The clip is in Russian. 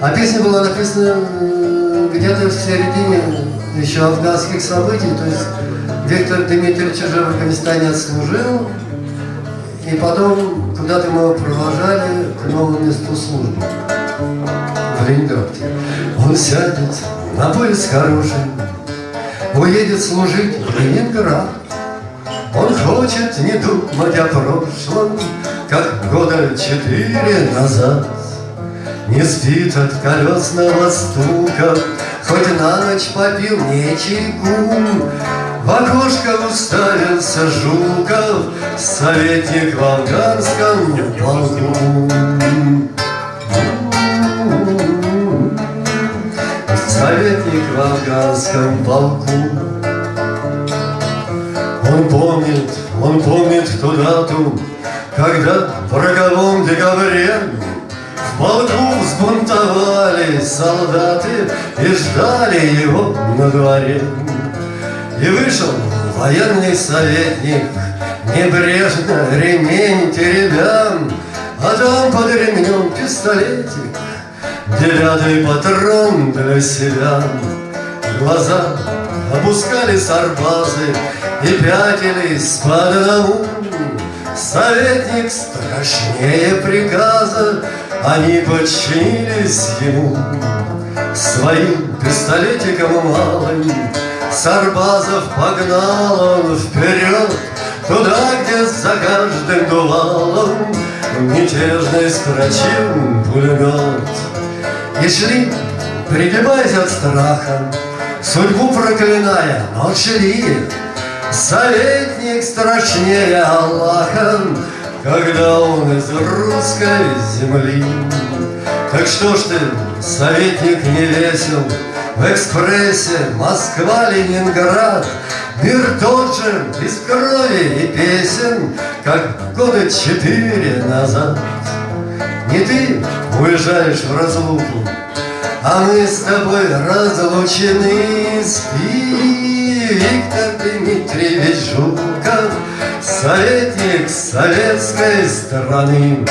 А песня была написана где-то в середине еще афганских событий, то есть Виктор Дмитриевич уже в Афганистане отслужил, и потом куда-то мы его провожали к новому месту службы в Ленинграде. Он сядет на поезд хороший, уедет служить в Ленинград. Он хочет не думать о прошлом, как года четыре назад. Не спит от колесного стука, Хоть на ночь попил не чайку. В окошко уставился Жуков, Советник в афганском полку. Советник в афганском полку. Он помнит, он помнит ту дату, Когда в роковом декабре В полку взбунтовали солдаты И ждали его на дворе. И вышел военный советник, Небрежно ремень теребя, А там под ремнем пистолетик, Девятый патрон для себя. Глаза опускали сарбазы И пятились по одному. Советник страшнее приказа, Они подчинились ему. Своим пистолетиком малым Сарбазов погнал он вперед Туда, где за каждым дувалом Мятежный строчил пулемет. И шли, пригибаясь от страха, Судьбу проклиная, шли. Советник страшнее Аллаха, Когда он из русской земли. Так что ж ты, советник, не весел, В экспрессе Москва-Ленинград, Мир тот же, без крови и песен, Как года четыре назад. Не ты уезжаешь в разлуку, А мы с тобой разлучены. Спи, Виктор Дмитриевич Жуков, Советник советской страны.